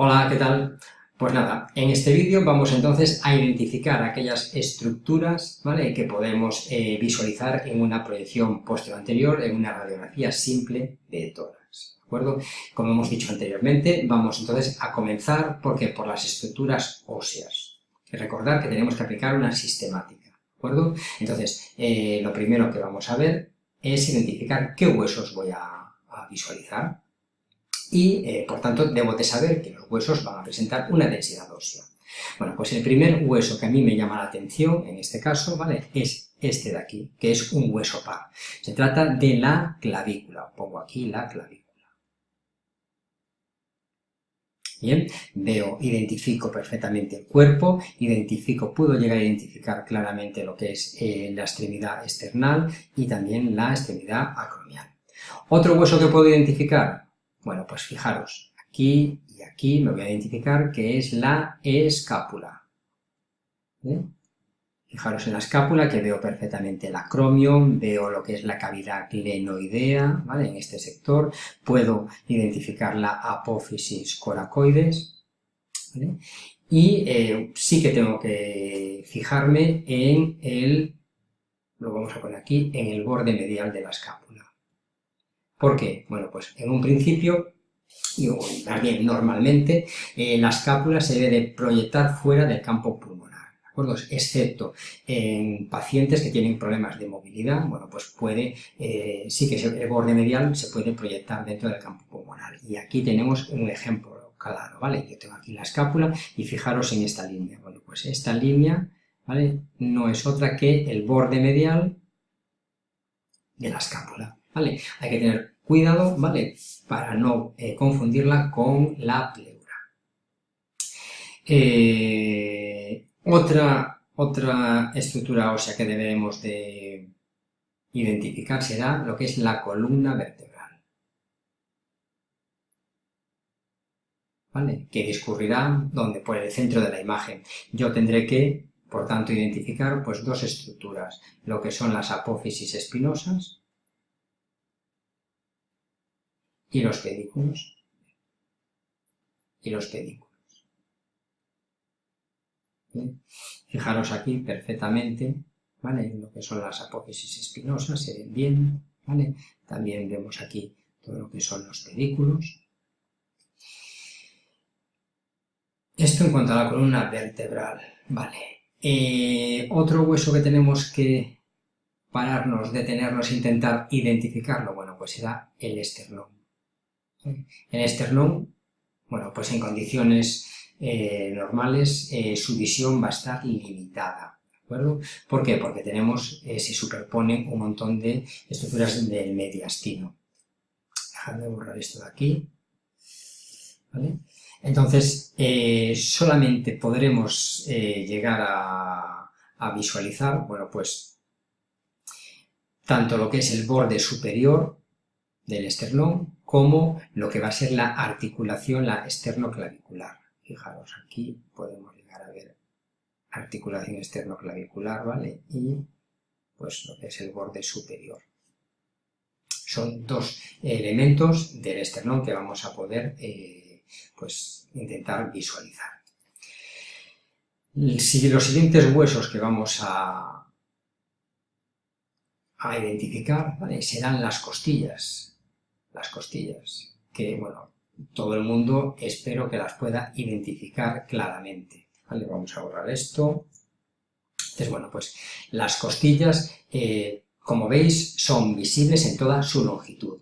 Hola, ¿qué tal? Pues nada, en este vídeo vamos entonces a identificar aquellas estructuras ¿vale? que podemos eh, visualizar en una proyección posterior-anterior, en una radiografía simple de tórax. ¿De acuerdo? Como hemos dicho anteriormente, vamos entonces a comenzar porque por las estructuras óseas. Recordar que tenemos que aplicar una sistemática. ¿De acuerdo? Entonces, eh, lo primero que vamos a ver es identificar qué huesos voy a visualizar y, eh, por tanto, debo de saber que los huesos van a presentar una densidad ósea. Bueno, pues el primer hueso que a mí me llama la atención, en este caso, ¿vale?, es este de aquí, que es un hueso par. Se trata de la clavícula. Pongo aquí la clavícula. Bien, veo, identifico perfectamente el cuerpo, identifico, puedo llegar a identificar claramente lo que es eh, la extremidad external y también la extremidad acromial. Otro hueso que puedo identificar, bueno, pues fijaros, aquí y aquí me voy a identificar que es la escápula. Fijaros en la escápula que veo perfectamente el acromio, veo lo que es la cavidad glenoidea, ¿vale? En este sector, puedo identificar la apófisis coracoides, Y eh, sí que tengo que fijarme en el, lo vamos a poner aquí, en el borde medial de la escápula. ¿Por qué? Bueno, pues en un principio, y también normalmente, eh, la escápula se debe de proyectar fuera del campo pulmonar, ¿de acuerdo? Excepto en pacientes que tienen problemas de movilidad, bueno, pues puede, eh, sí que el borde medial se puede proyectar dentro del campo pulmonar. Y aquí tenemos un ejemplo claro, ¿vale? Yo tengo aquí la escápula y fijaros en esta línea. Bueno, pues esta línea, ¿vale? No es otra que el borde medial de la escápula. Hay que tener cuidado, ¿vale? Para no eh, confundirla con la pleura. Eh, otra, otra estructura ósea que debemos de identificar será lo que es la columna vertebral. ¿Vale? Que discurrirá donde por el centro de la imagen. Yo tendré que, por tanto, identificar pues, dos estructuras, lo que son las apófisis espinosas y los pedículos. Y los pedículos. Fijaros aquí perfectamente, ¿vale? Lo que son las apófisis espinosas, se ven bien, ¿vale? También vemos aquí todo lo que son los pedículos. Esto en cuanto a la columna vertebral, ¿vale? Eh, otro hueso que tenemos que pararnos, detenernos intentar identificarlo, bueno, pues será el esternón. En esternón, bueno, pues en condiciones eh, normales eh, su visión va a estar limitada, ¿de acuerdo? ¿Por qué? Porque tenemos, eh, se superponen un montón de estructuras del mediastino. Dejadme borrar esto de aquí, ¿vale? Entonces, solamente podremos llegar a, a visualizar, bueno, pues, tanto lo que es el borde superior del esternón como lo que va a ser la articulación, la esternoclavicular. Fijaros, aquí podemos llegar a ver articulación esternoclavicular, ¿vale? Y pues lo que es el borde superior. Son dos elementos del esternón que vamos a poder eh, pues, intentar visualizar. los siguientes huesos que vamos a, a identificar serán las costillas las costillas, que, bueno, todo el mundo espero que las pueda identificar claramente. ¿Vale? Vamos a borrar esto. Entonces, bueno, pues las costillas, eh, como veis, son visibles en toda su longitud.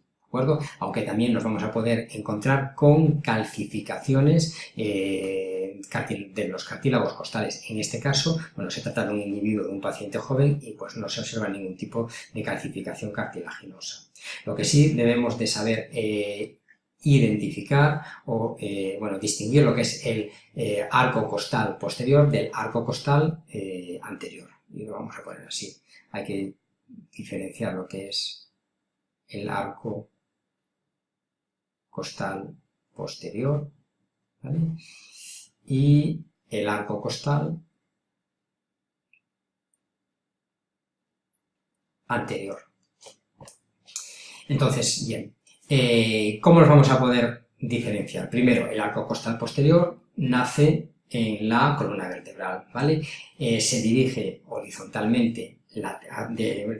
Aunque también nos vamos a poder encontrar con calcificaciones eh, de los cartílagos costales. En este caso, bueno, se trata de un individuo, de un paciente joven y pues no se observa ningún tipo de calcificación cartilaginosa. Lo que sí debemos de saber eh, identificar o eh, bueno, distinguir lo que es el eh, arco costal posterior del arco costal anterior. Y lo vamos a poner así. Hay que diferenciar lo que es el arco costal posterior y el arco costal anterior. Entonces, bien, eh, ¿cómo los vamos a poder diferenciar. Primero, el arco costal posterior nace en la columna vertebral, ¿vale? Eh, se dirige horizontalmente,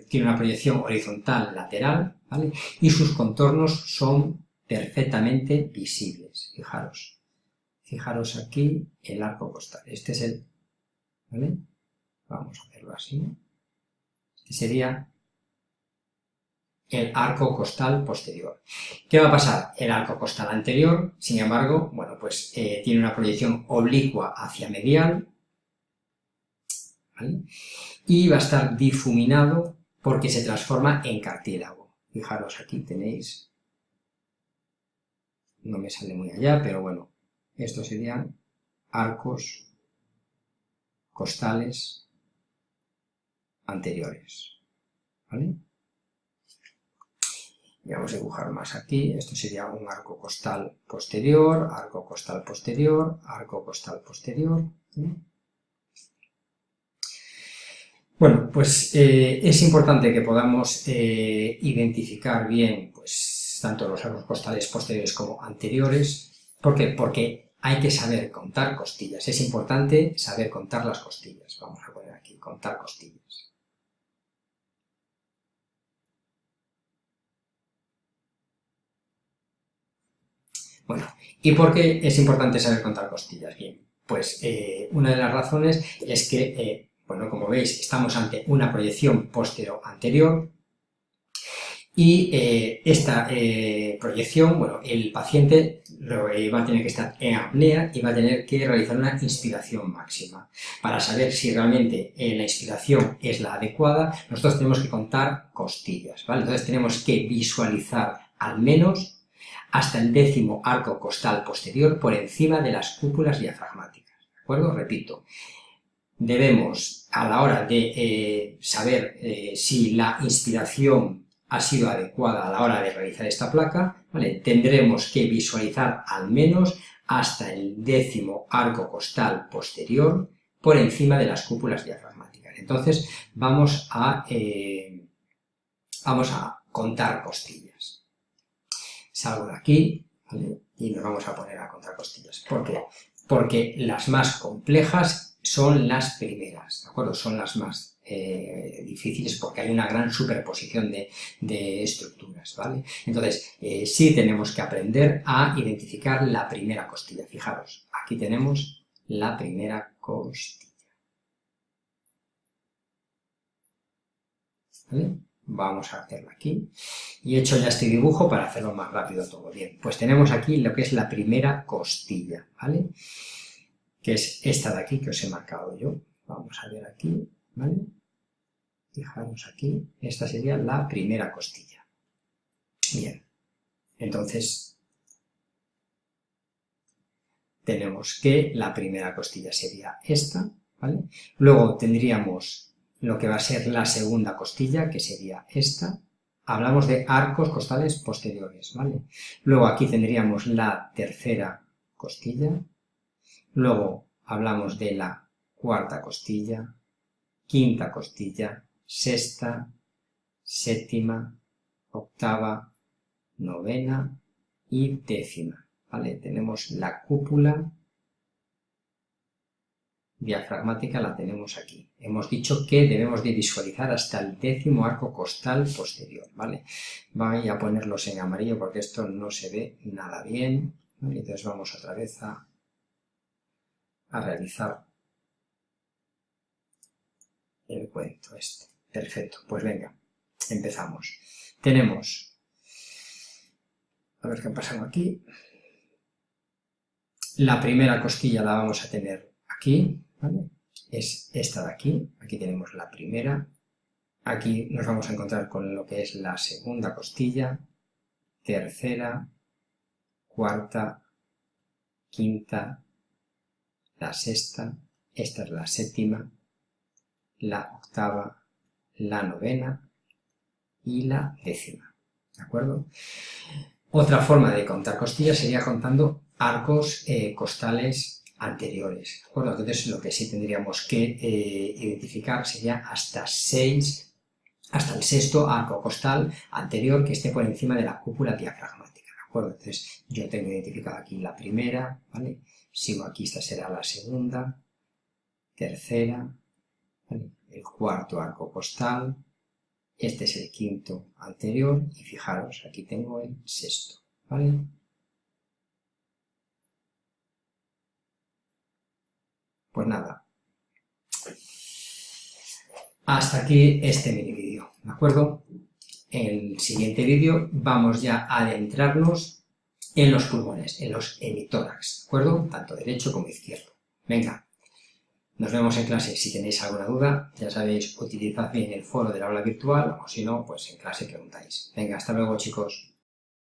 tiene una proyección horizontal lateral, ¿vale? Y sus contornos son perfectamente visibles, fijaros. Fijaros aquí el arco costal. Este es el... ¿vale? Vamos a hacerlo así. Este sería el arco costal posterior. ¿Qué va a pasar? El arco costal anterior, sin embargo, bueno, pues eh, tiene una proyección oblicua hacia medial, ¿vale? Y va a estar difuminado porque se transforma en cartílago. Fijaros, aquí tenéis, no me sale muy allá, pero bueno, estos serían arcos costales anteriores, ¿vale? Y vamos a dibujar más aquí, esto sería un arco costal posterior, arco costal posterior, arco costal posterior. Bueno, pues eh, es importante que podamos eh, identificar bien pues, tanto los arcos costales posteriores como anteriores. ¿Por qué? Porque hay que saber contar costillas. Es importante saber contar las costillas. Vamos a poner aquí, contar costillas. Bueno, ¿y por qué es importante saber contar costillas? Bien, pues eh, una de las razones es que, eh, bueno, como veis, estamos ante una proyección postero-anterior y eh, esta proyección, bueno, el paciente va a tener que estar en apnea y va a tener que realizar una inspiración máxima. Para saber si realmente la inspiración es la adecuada, nosotros tenemos que contar costillas, ¿vale? Entonces tenemos que visualizar al menos hasta el décimo arco costal posterior por encima de las cúpulas diafragmáticas. ¿De acuerdo? Repito, debemos, a la hora de eh, saber eh, si la inspiración ha sido adecuada a la hora de realizar esta placa, tendremos que visualizar al menos hasta el décimo arco costal posterior por encima de las cúpulas diafragmáticas. Entonces vamos a, eh, vamos a contar costillas salgo de aquí, Y nos vamos a poner a contar costillas. ¿Por qué? Porque las más complejas son las primeras, ¿de acuerdo? Son las más eh, difíciles porque hay una gran superposición de, estructuras, ¿vale? Entonces, eh, sí tenemos que aprender a identificar la primera costilla. Fijaros, aquí tenemos la primera costilla. Vamos a hacerlo aquí. Y he hecho ya este dibujo para hacerlo más rápido todo. Bien, pues tenemos aquí lo que es la primera costilla, ¿vale? Que es esta de aquí que os he marcado yo. Vamos a ver aquí, ¿vale? Fijaros aquí, esta sería la primera costilla. Bien, entonces tenemos que la primera costilla sería esta, ¿vale? Luego tendríamos lo que va a ser la segunda costilla, que sería esta. Hablamos de arcos costales posteriores, ¿vale? Luego aquí tendríamos la tercera costilla. Luego hablamos de la cuarta costilla, quinta costilla, sexta, séptima, octava, novena y décima, ¿vale? Tenemos la cúpula diafragmática la tenemos aquí. Hemos dicho que debemos de visualizar hasta el décimo arco costal posterior, ¿vale? Voy a ponerlos en amarillo porque esto no se ve nada bien, Entonces vamos otra vez a, a realizar el cuento este. Perfecto, pues venga, empezamos. Tenemos, a ver qué pasa aquí, la primera costilla la vamos a tener aquí, es esta de aquí, aquí tenemos la primera, aquí nos vamos a encontrar con lo que es la segunda costilla, tercera, cuarta, quinta, la sexta, esta es la séptima, la octava, la novena y la décima, ¿de acuerdo? Otra forma de contar costillas sería contando arcos eh, costales anteriores. ¿de Entonces lo que sí tendríamos que eh, identificar sería hasta 6, hasta el sexto arco costal anterior que esté por encima de la cúpula diafragmática. ¿de acuerdo? Entonces, yo tengo identificada aquí la primera, ¿vale? Sigo aquí, esta será la segunda, tercera, el cuarto arco postal, este es el quinto anterior, y fijaros, aquí tengo el sexto, ¿vale? Pues nada, hasta aquí este mini vídeo, ¿de acuerdo? En el siguiente vídeo vamos ya a adentrarnos en los pulmones, en los hemitórax, ¿de acuerdo? Tanto derecho como izquierdo. Venga, nos vemos en clase. Si tenéis alguna duda, ya sabéis, utilizad bien el foro del aula virtual o si no, pues en clase preguntáis. Venga, hasta luego chicos.